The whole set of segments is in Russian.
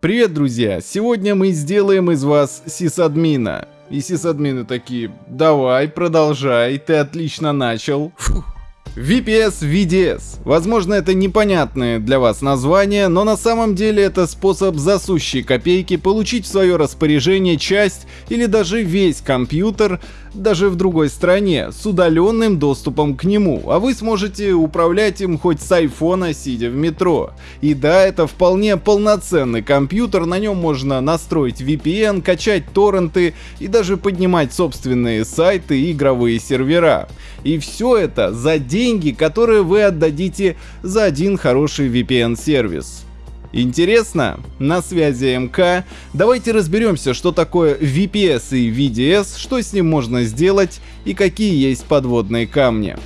Привет, друзья! Сегодня мы сделаем из вас сисадмина. И сисадмины такие, давай, продолжай, ты отлично начал. VPS VDS. Возможно, это непонятное для вас название, но на самом деле это способ за копейки получить в свое распоряжение часть или даже весь компьютер даже в другой стране, с удаленным доступом к нему, а вы сможете управлять им хоть с айфона, сидя в метро. И да, это вполне полноценный компьютер, на нем можно настроить VPN, качать торренты и даже поднимать собственные сайты и игровые сервера. И все это за деньги, которые вы отдадите за один хороший VPN-сервис. Интересно? На связи МК. Давайте разберемся, что такое VPS и VDS, что с ним можно сделать и какие есть подводные камни.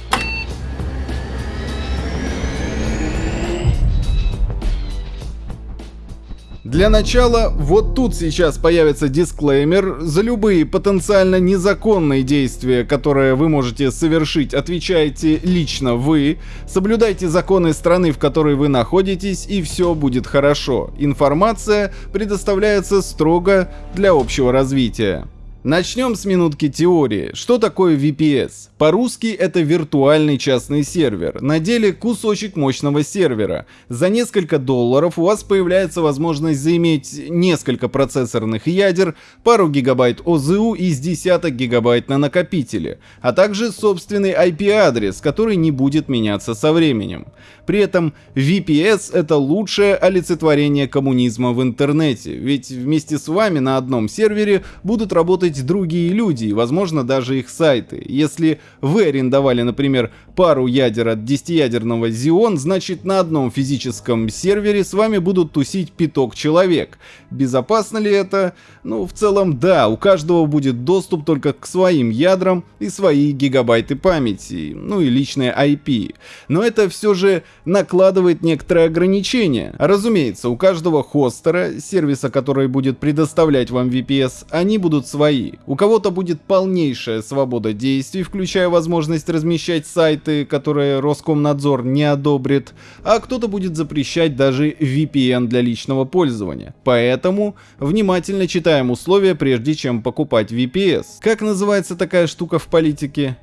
Для начала, вот тут сейчас появится дисклеймер. За любые потенциально незаконные действия, которые вы можете совершить, отвечаете лично вы. Соблюдайте законы страны, в которой вы находитесь, и все будет хорошо. Информация предоставляется строго для общего развития. Начнем с минутки теории. Что такое VPS? По-русски это виртуальный частный сервер, на деле кусочек мощного сервера. За несколько долларов у вас появляется возможность заиметь несколько процессорных ядер, пару гигабайт ОЗУ и с десяток гигабайт на накопителе, а также собственный IP-адрес, который не будет меняться со временем. При этом VPS это лучшее олицетворение коммунизма в интернете, ведь вместе с вами на одном сервере будут работать другие люди и возможно даже их сайты. Если вы арендовали, например, пару ядер от 10-ядерного Xeon, значит на одном физическом сервере с вами будут тусить пяток человек. Безопасно ли это? Ну, в целом да, у каждого будет доступ только к своим ядрам и свои гигабайты памяти, ну и личные IP. Но это все же накладывает некоторые ограничения. Разумеется, у каждого хостера, сервиса, который будет предоставлять вам VPS, они будут свои. У кого-то будет полнейшая свобода действий, включая возможность размещать сайты, которые Роскомнадзор не одобрит, а кто-то будет запрещать даже VPN для личного пользования. Поэтому внимательно читаем условия, прежде чем покупать VPS. Как называется такая штука в политике?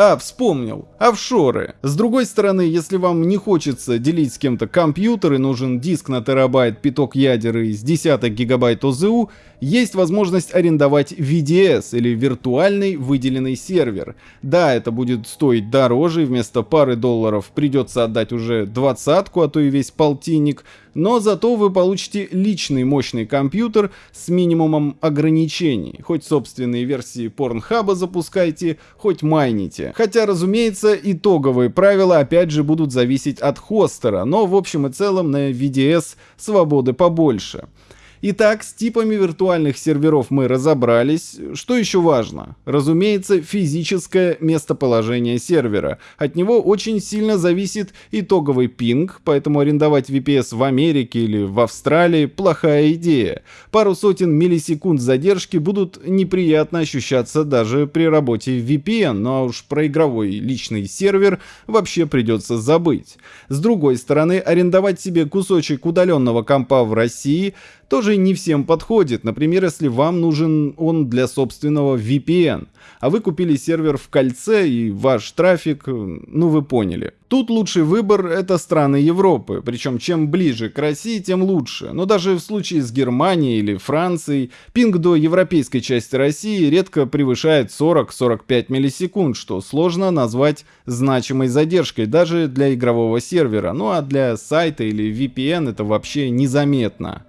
А, вспомнил. Офшоры. С другой стороны, если вам не хочется делить с кем-то компьютер и нужен диск на терабайт, пяток ядер и с десяток гигабайт ОЗУ, есть возможность арендовать VDS или виртуальный выделенный сервер. Да, это будет стоить дороже, вместо пары долларов придется отдать уже двадцатку, а то и весь полтинник, но зато вы получите личный мощный компьютер с минимумом ограничений. Хоть собственные версии порнхаба запускайте, хоть майните. Хотя, разумеется, итоговые правила опять же будут зависеть от хостера, но в общем и целом на VDS свободы побольше. Итак, с типами виртуальных серверов мы разобрались. Что еще важно? Разумеется, физическое местоположение сервера. От него очень сильно зависит итоговый пинг, поэтому арендовать VPS в Америке или в Австралии – плохая идея. Пару сотен миллисекунд задержки будут неприятно ощущаться даже при работе в VPN, ну а уж про игровой личный сервер вообще придется забыть. С другой стороны, арендовать себе кусочек удаленного компа в России – тоже не всем подходит. Например, если вам нужен он для собственного VPN, а вы купили сервер в кольце и ваш трафик, ну вы поняли. Тут лучший выбор это страны Европы, причем чем ближе к России, тем лучше. Но даже в случае с Германией или Францией, пинг до европейской части России редко превышает 40-45 миллисекунд, что сложно назвать значимой задержкой даже для игрового сервера, ну а для сайта или VPN это вообще незаметно.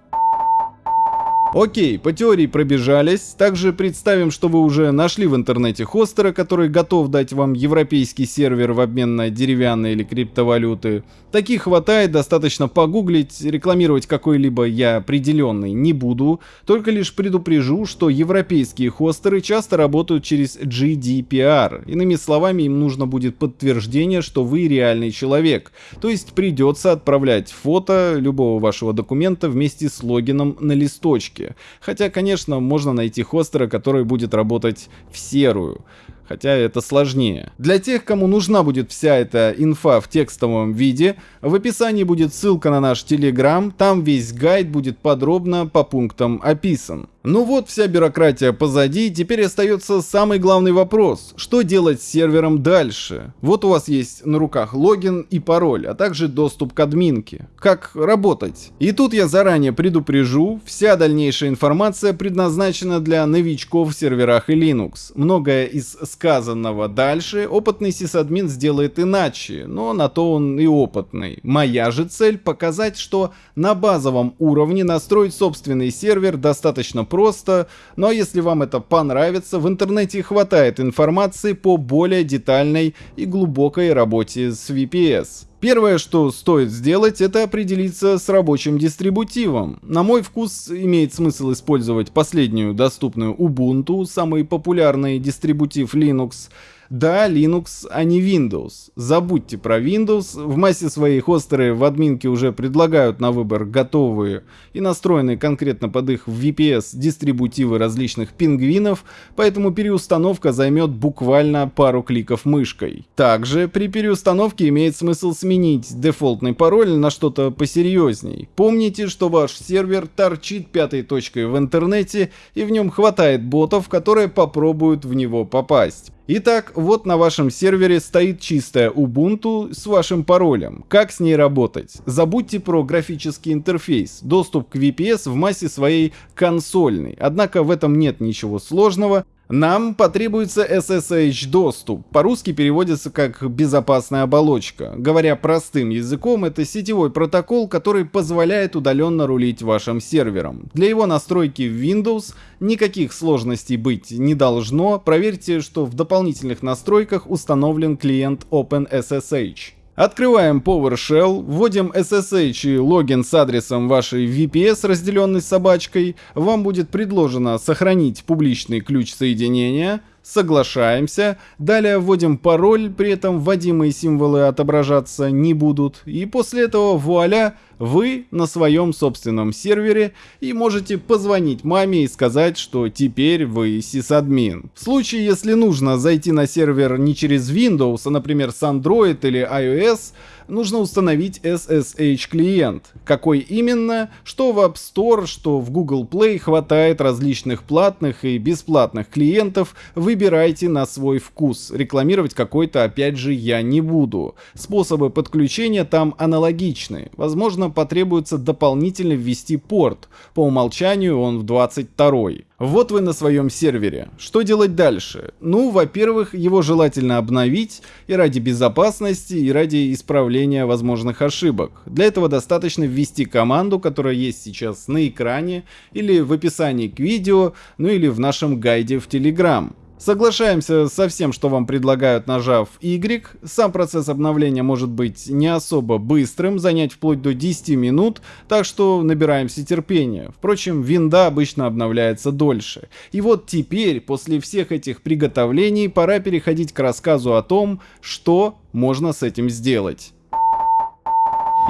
Окей, по теории пробежались. Также представим, что вы уже нашли в интернете хостера, который готов дать вам европейский сервер в обмен на деревянные или криптовалюты. Таких хватает, достаточно погуглить, рекламировать какой-либо я определенный не буду, только лишь предупрежу, что европейские хостеры часто работают через GDPR. Иными словами, им нужно будет подтверждение, что вы реальный человек. То есть придется отправлять фото любого вашего документа вместе с логином на листочке. Хотя, конечно, можно найти хостера, который будет работать в серую. хотя это сложнее. Для тех, кому нужна будет вся эта инфа в текстовом виде, в описании будет ссылка на наш Telegram, там весь гайд будет подробно по пунктам описан. Ну вот, вся бюрократия позади, теперь остается самый главный вопрос. Что делать с сервером дальше? Вот у вас есть на руках логин и пароль, а также доступ к админке. Как работать? И тут я заранее предупрежу, вся дальнейшая информация предназначена для новичков в серверах и Linux. Многое из сказанного дальше опытный сисадмин сделает иначе, но на то он и опытный. Моя же цель показать, что на базовом уровне настроить собственный сервер достаточно просто, но если вам это понравится, в интернете хватает информации по более детальной и глубокой работе с VPS. Первое, что стоит сделать, это определиться с рабочим дистрибутивом. На мой вкус имеет смысл использовать последнюю доступную Ubuntu, самый популярный дистрибутив Linux, да, Linux, а не Windows. Забудьте про Windows. В массе своей хостеры в админке уже предлагают на выбор готовые и настроенные конкретно под их VPS дистрибутивы различных пингвинов, поэтому переустановка займет буквально пару кликов мышкой. Также при переустановке имеет смысл сменить дефолтный пароль на что-то посерьезней. Помните, что ваш сервер торчит пятой точкой в интернете и в нем хватает ботов, которые попробуют в него попасть. Итак, вот на вашем сервере стоит чистая Ubuntu с вашим паролем. Как с ней работать? Забудьте про графический интерфейс. Доступ к VPS в массе своей консольный. Однако в этом нет ничего сложного. Нам потребуется SSH доступ, по-русски переводится как безопасная оболочка. Говоря простым языком, это сетевой протокол, который позволяет удаленно рулить вашим сервером. Для его настройки в Windows никаких сложностей быть не должно, проверьте, что в дополнительных настройках установлен клиент OpenSSH. Открываем PowerShell, вводим SSH и логин с адресом вашей VPS, разделенной собачкой. Вам будет предложено сохранить публичный ключ соединения. Соглашаемся, далее вводим пароль, при этом вводимые символы отображаться не будут, и после этого вуаля, вы на своем собственном сервере и можете позвонить маме и сказать, что теперь вы сисадмин. В случае, если нужно зайти на сервер не через Windows, а например с Android или iOS, нужно установить SSH клиент. Какой именно? Что в App Store, что в Google Play хватает различных платных и бесплатных клиентов, выбирайте на свой вкус. Рекламировать какой-то опять же я не буду. Способы подключения там аналогичны. Возможно потребуется дополнительно ввести порт. По умолчанию он в 22 -й. Вот вы на своем сервере. Что делать дальше? Ну, во-первых, его желательно обновить и ради безопасности, и ради исправления возможных ошибок. Для этого достаточно ввести команду, которая есть сейчас на экране, или в описании к видео, ну или в нашем гайде в Telegram. Соглашаемся со всем, что вам предлагают, нажав Y. Сам процесс обновления может быть не особо быстрым, занять вплоть до 10 минут, так что набираемся терпения. Впрочем, винда обычно обновляется дольше. И вот теперь, после всех этих приготовлений, пора переходить к рассказу о том, что можно с этим сделать.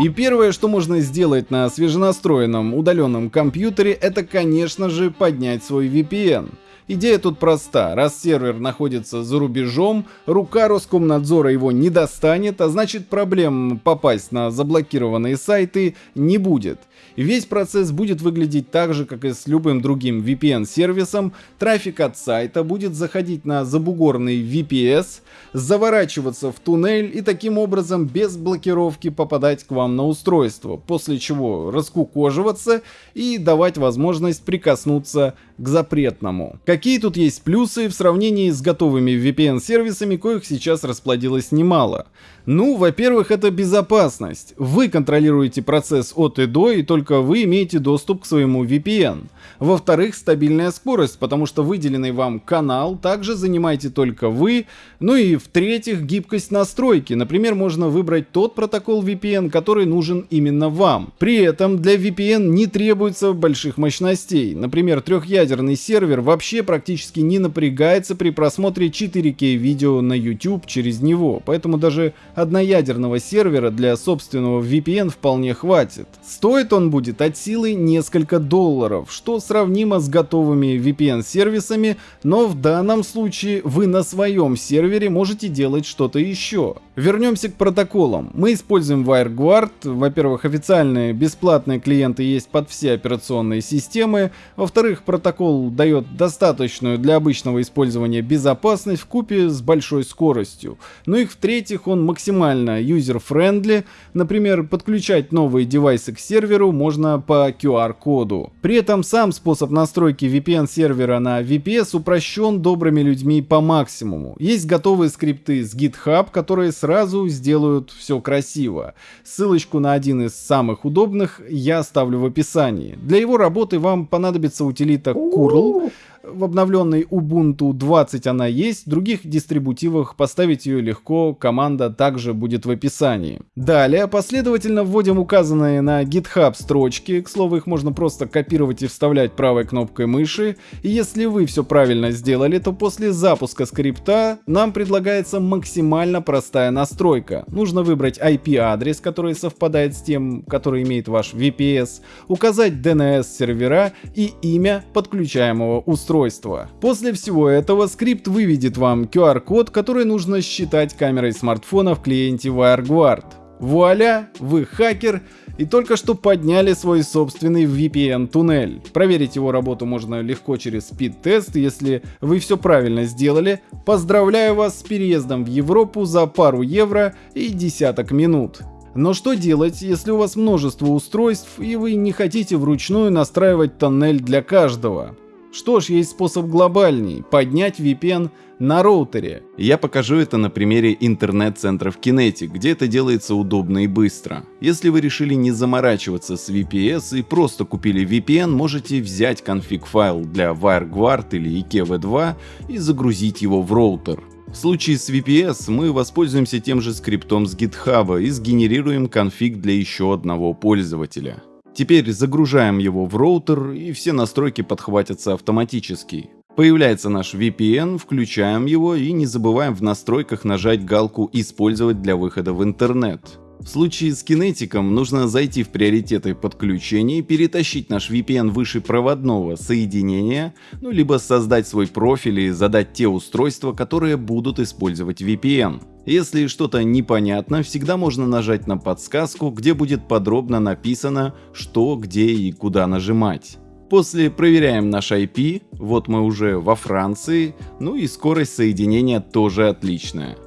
И первое, что можно сделать на свеженастроенном удаленном компьютере, это, конечно же, поднять свой VPN. Идея тут проста. Раз сервер находится за рубежом, рука Роскомнадзора его не достанет, а значит проблем попасть на заблокированные сайты не будет. Весь процесс будет выглядеть так же, как и с любым другим VPN-сервисом. Трафик от сайта будет заходить на забугорный VPS, заворачиваться в туннель и таким образом без блокировки попадать к вам на устройство, после чего раскукоживаться и давать возможность прикоснуться к запретному. Какие тут есть плюсы в сравнении с готовыми VPN-сервисами, коих сейчас расплодилось немало? Ну, во-первых, это безопасность. Вы контролируете процесс от и до, и только вы имеете доступ к своему VPN. Во-вторых, стабильная скорость, потому что выделенный вам канал также занимаете только вы. Ну и в-третьих, гибкость настройки. Например, можно выбрать тот протокол VPN, который нужен именно вам. При этом для VPN не требуется больших мощностей. Например, трехъядерный сервер вообще практически не напрягается при просмотре 4К видео на YouTube через него, поэтому даже одноядерного сервера для собственного VPN вполне хватит. Стоит он будет от силы несколько долларов, что сравнимо с готовыми VPN-сервисами, но в данном случае вы на своем сервере можете делать что-то еще. Вернемся к протоколам. Мы используем WireGuard. Во-первых, официальные бесплатные клиенты есть под все операционные системы. Во-вторых, протокол дает достаточную для обычного использования безопасность вкупе с большой скоростью. Ну и в-третьих, он максимально user-friendly. Например, подключать новые девайсы к серверу можно по QR-коду. При этом сам способ настройки VPN-сервера на VPS упрощен добрыми людьми по максимуму. Есть готовые скрипты с GitHub, которые сразу сделают все красиво. Ссылочку на один из самых удобных я оставлю в описании. Для его работы вам понадобится утилита curl, в обновленной Ubuntu 20 она есть, в других дистрибутивах поставить ее легко, команда также будет в описании. Далее последовательно вводим указанные на GitHub строчки, к слову их можно просто копировать и вставлять правой кнопкой мыши, и если вы все правильно сделали, то после запуска скрипта нам предлагается максимально простая настройка. Нужно выбрать IP-адрес, который совпадает с тем, который имеет ваш VPS, указать DNS сервера и имя подключаемого устройства устройства. После всего этого скрипт выведет вам QR-код, который нужно считать камерой смартфона в клиенте WireGuard. Вуаля, вы хакер и только что подняли свой собственный VPN-туннель. Проверить его работу можно легко через спид-тест, если вы все правильно сделали. Поздравляю вас с переездом в Европу за пару евро и десяток минут. Но что делать, если у вас множество устройств и вы не хотите вручную настраивать тоннель для каждого? Что ж, есть способ глобальней – поднять VPN на роутере. Я покажу это на примере интернет-центров Kinetic, где это делается удобно и быстро. Если вы решили не заморачиваться с VPS и просто купили VPN, можете взять конфиг-файл для WireGuard или IKEV2 и загрузить его в роутер. В случае с VPS мы воспользуемся тем же скриптом с GitHub и сгенерируем конфиг для еще одного пользователя. Теперь загружаем его в роутер и все настройки подхватятся автоматически. Появляется наш VPN, включаем его и не забываем в настройках нажать галку «Использовать для выхода в интернет». В случае с кинетиком нужно зайти в приоритеты подключения и перетащить наш VPN выше проводного соединения, ну либо создать свой профиль и задать те устройства, которые будут использовать VPN. Если что-то непонятно, всегда можно нажать на подсказку, где будет подробно написано, что, где и куда нажимать. После проверяем наш IP, вот мы уже во Франции, ну и скорость соединения тоже отличная.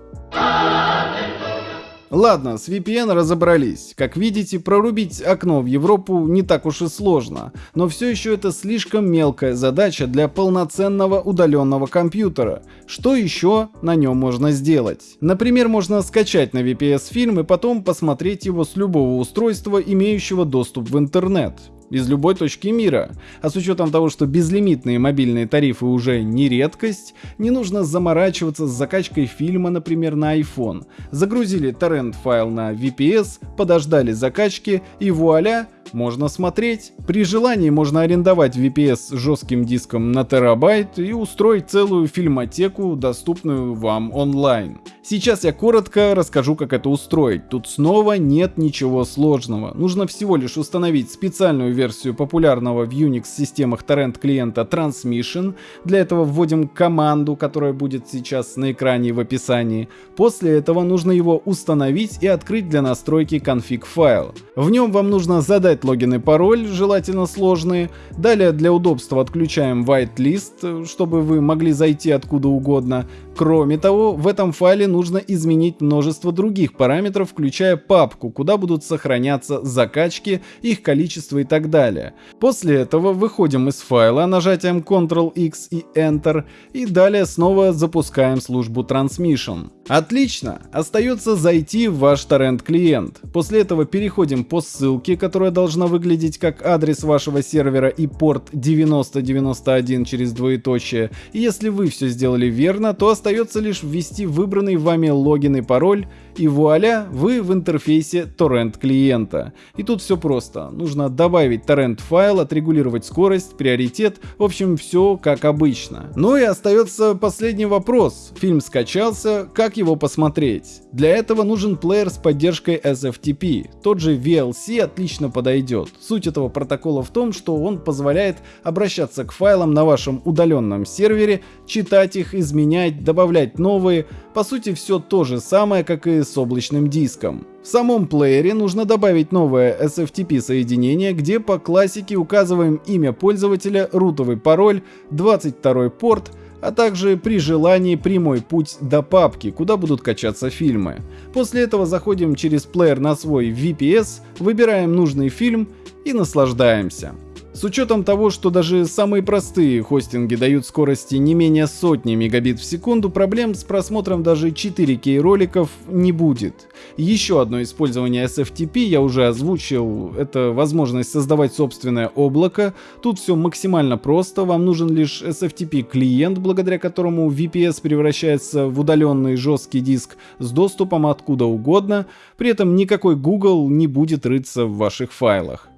Ладно, с VPN разобрались. Как видите, прорубить окно в Европу не так уж и сложно, но все еще это слишком мелкая задача для полноценного удаленного компьютера. Что еще на нем можно сделать? Например, можно скачать на VPS фильм и потом посмотреть его с любого устройства, имеющего доступ в интернет из любой точки мира. А с учетом того, что безлимитные мобильные тарифы уже не редкость, не нужно заморачиваться с закачкой фильма, например, на iPhone. Загрузили торрент файл на VPS, подождали закачки и вуаля, можно смотреть. При желании можно арендовать VPS с жестким диском на терабайт и устроить целую фильмотеку, доступную вам онлайн. Сейчас я коротко расскажу, как это устроить. Тут снова нет ничего сложного. Нужно всего лишь установить специальную версию популярного в Unix системах торрент клиента Transmission. Для этого вводим команду, которая будет сейчас на экране в описании. После этого нужно его установить и открыть для настройки конфиг файл. В нем вам нужно задать логин и пароль, желательно сложные. Далее для удобства отключаем whitelist, чтобы вы могли зайти откуда угодно. Кроме того, в этом файле нужно изменить множество других параметров, включая папку, куда будут сохраняться закачки, их количество и так далее. После этого выходим из файла нажатием Ctrl-X и Enter и далее снова запускаем службу Transmission. Отлично! Остается зайти в ваш торрент-клиент. После этого переходим по ссылке, которая должна выглядеть как адрес вашего сервера и порт 9091 через двоеточие. И если вы все сделали верно, то остается лишь ввести выбранный вами логин и пароль и вуаля, вы в интерфейсе торрент клиента. И тут все просто. Нужно добавить торрент файл, отрегулировать скорость, приоритет, в общем все как обычно. Ну и остается последний вопрос. Фильм скачался, как его посмотреть? Для этого нужен плеер с поддержкой SFTP. Тот же VLC отлично подойдет. Суть этого протокола в том, что он позволяет обращаться к файлам на вашем удаленном сервере, читать их, изменять, добавлять новые. По сути все то же самое, как и с облачным диском. В самом плеере нужно добавить новое SFTP соединение, где по классике указываем имя пользователя, рутовый пароль, 22 порт, а также при желании прямой путь до папки, куда будут качаться фильмы. После этого заходим через плеер на свой VPS, выбираем нужный фильм и наслаждаемся. С учетом того, что даже самые простые хостинги дают скорости не менее сотни мегабит в секунду, проблем с просмотром даже 4К роликов не будет. Еще одно использование SFTP я уже озвучил, это возможность создавать собственное облако. Тут все максимально просто, вам нужен лишь SFTP клиент, благодаря которому VPS превращается в удаленный жесткий диск с доступом откуда угодно, при этом никакой Google не будет рыться в ваших файлах.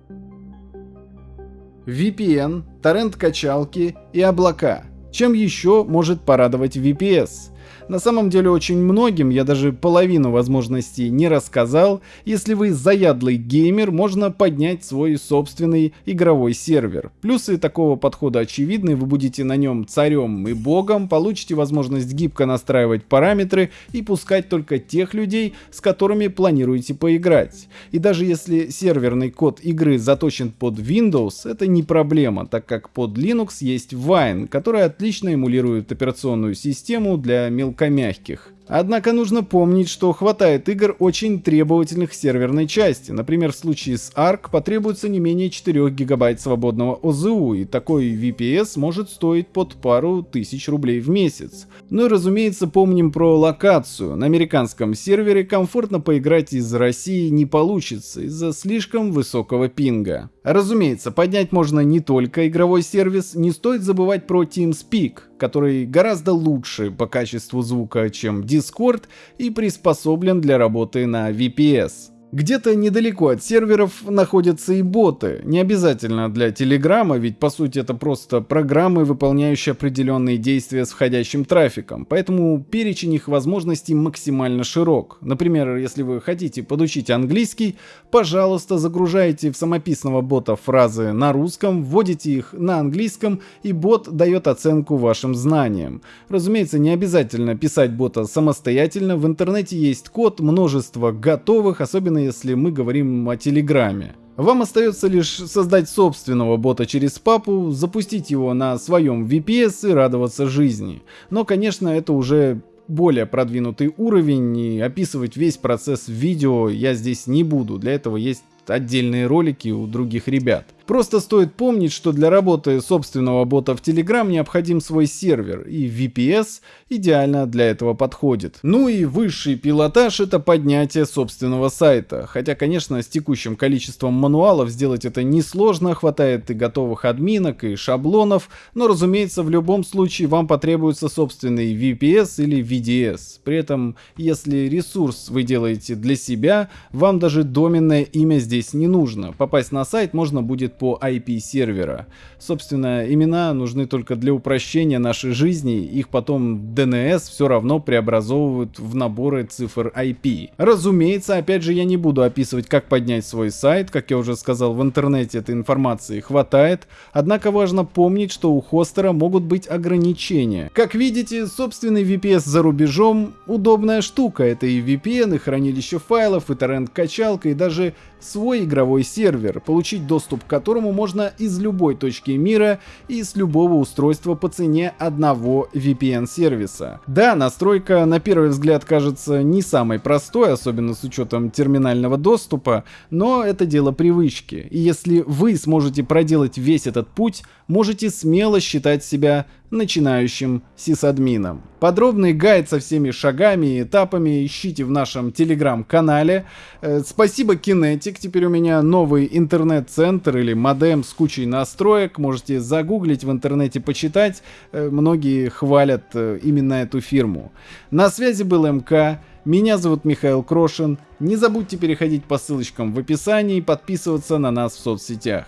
VPN, торрент-качалки и облака. Чем еще может порадовать VPS? На самом деле очень многим я даже половину возможностей не рассказал. Если вы заядлый геймер, можно поднять свой собственный игровой сервер. Плюсы такого подхода очевидны, вы будете на нем царем и богом, получите возможность гибко настраивать параметры и пускать только тех людей, с которыми планируете поиграть. И даже если серверный код игры заточен под Windows, это не проблема, так как под Linux есть Wine, который отлично эмулирует операционную систему для мелкомягких. Однако нужно помнить, что хватает игр очень требовательных серверной части. Например, в случае с ARK потребуется не менее 4 гигабайт свободного ОЗУ, и такой VPS может стоить под пару тысяч рублей в месяц. Ну и разумеется помним про локацию. На американском сервере комфортно поиграть из России не получится из-за слишком высокого пинга. Разумеется, поднять можно не только игровой сервис, не стоит забывать про TeamSpeak, который гораздо лучше по качеству звука, чем Discord и приспособлен для работы на VPS. Где-то недалеко от серверов находятся и боты, не обязательно для Телеграма, ведь по сути это просто программы, выполняющие определенные действия с входящим трафиком, поэтому перечень их возможностей максимально широк. Например, если вы хотите подучить английский, пожалуйста, загружайте в самописного бота фразы на русском, вводите их на английском, и бот дает оценку вашим знаниям. Разумеется, не обязательно писать бота самостоятельно, в интернете есть код, множество готовых, особенно если мы говорим о Телеграме. Вам остается лишь создать собственного бота через папу, запустить его на своем VPS и радоваться жизни. Но, конечно, это уже более продвинутый уровень, и описывать весь процесс в видео я здесь не буду. Для этого есть отдельные ролики у других ребят. Просто стоит помнить, что для работы собственного бота в Telegram необходим свой сервер, и VPS идеально для этого подходит. Ну и высший пилотаж это поднятие собственного сайта. Хотя, конечно, с текущим количеством мануалов сделать это несложно, хватает и готовых админок, и шаблонов, но, разумеется, в любом случае вам потребуется собственный VPS или VDS. При этом, если ресурс вы делаете для себя, вам даже доменное имя здесь не нужно. Попасть на сайт можно по IP сервера. Собственно, имена нужны только для упрощения нашей жизни, их потом DNS все равно преобразовывают в наборы цифр IP. Разумеется, опять же, я не буду описывать, как поднять свой сайт, как я уже сказал, в интернете этой информации хватает, однако важно помнить, что у хостера могут быть ограничения. Как видите, собственный VPS за рубежом удобная штука, это и VPN, и хранилище файлов, и торрент-качалка, и даже свой игровой сервер, получить доступ к которому можно из любой точки мира и с любого устройства по цене одного VPN-сервиса. Да, настройка на первый взгляд кажется не самой простой, особенно с учетом терминального доступа, но это дело привычки. И если вы сможете проделать весь этот путь, можете смело считать себя начинающим сисадмином. Подробный гайд со всеми шагами и этапами ищите в нашем телеграм-канале. Э, спасибо Kinetic, теперь у меня новый интернет-центр или модем с кучей настроек. Можете загуглить в интернете, почитать. Э, многие хвалят э, именно эту фирму. На связи был МК. Меня зовут Михаил Крошин. Не забудьте переходить по ссылочкам в описании и подписываться на нас в соцсетях.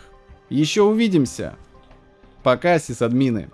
Еще увидимся. Пока, сисадмины.